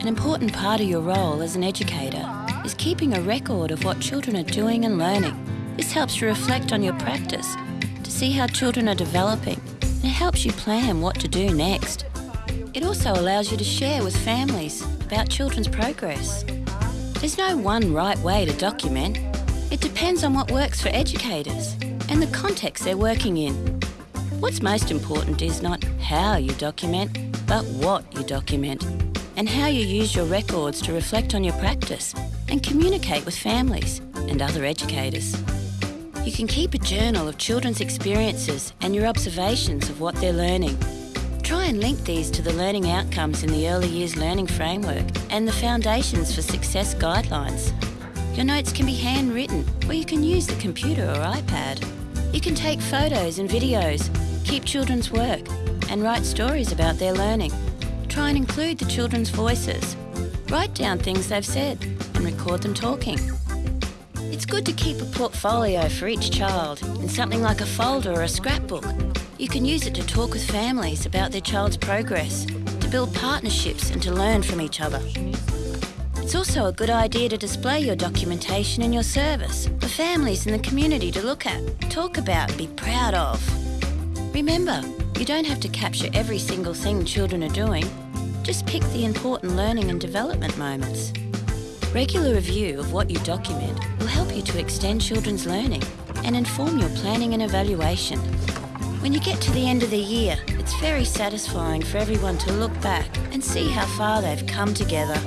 An important part of your role as an educator is keeping a record of what children are doing and learning. This helps you reflect on your practice to see how children are developing and it helps you plan what to do next. It also allows you to share with families about children's progress. There's no one right way to document. It depends on what works for educators and the context they're working in. What's most important is not how you document, but what you document and how you use your records to reflect on your practice and communicate with families and other educators. You can keep a journal of children's experiences and your observations of what they're learning. Try and link these to the learning outcomes in the Early Years Learning Framework and the Foundations for Success guidelines. Your notes can be handwritten or you can use the computer or iPad. You can take photos and videos, keep children's work and write stories about their learning. Try and include the children's voices. Write down things they've said and record them talking. It's good to keep a portfolio for each child in something like a folder or a scrapbook. You can use it to talk with families about their child's progress, to build partnerships and to learn from each other. It's also a good idea to display your documentation in your service for families in the community to look at, talk about and be proud of. Remember, you don't have to capture every single thing children are doing. Just pick the important learning and development moments. Regular review of what you document will help you to extend children's learning and inform your planning and evaluation. When you get to the end of the year, it's very satisfying for everyone to look back and see how far they've come together